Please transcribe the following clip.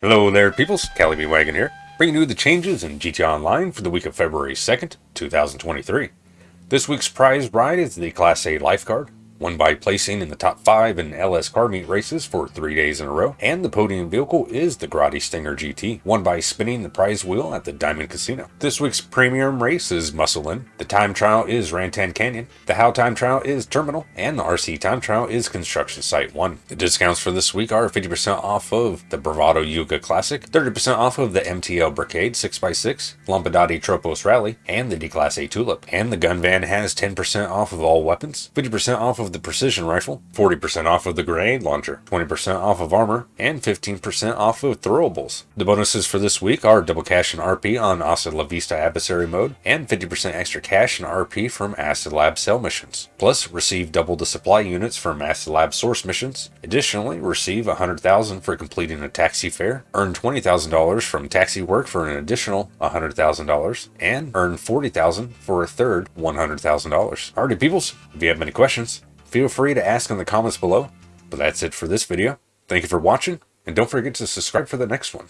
Hello there, peoples. Cali B Wagon here, bringing you the changes in GTA Online for the week of February 2nd, 2023. This week's prize ride is the Declasse Lifeguard, won by placing in the top 5 in LS car meet races for 3 days in a row, and the podium vehicle is the Grotti Stinger GT, won by spinning the prize wheel at the Diamond Casino. This week's premium race is Muscle In, the time trial is Raton Canyon, the How time trial is Terminal, and the RC time trial is Construction Site 1. The discounts for this week are 50% off of the Bravado Yuga Classic, 30% off of the MTL Brickade 6x6, Lampadati Tropos Rally, and the Declasse Tulip, and the gun van has 10% off of all weapons, 50% off of of the precision rifle, 40% off of the grenade launcher, 20% off of armor, and 15% off of throwables. The bonuses for this week are double cash and RP on Hasta La Vista Adversary mode, and 50% extra cash and RP from Acid Lab sell missions. Plus, receive double the supply units from Acid Lab source missions. Additionally, receive 100000 for completing a taxi fare, earn $20,000 from taxi work for an additional $100,000, and earn 40,000 for a third $100,000. Alrighty peoples, if you have any questions, Feel free to ask in the comments below. But that's it for this video. Thank you for watching, and don't forget to subscribe for the next one.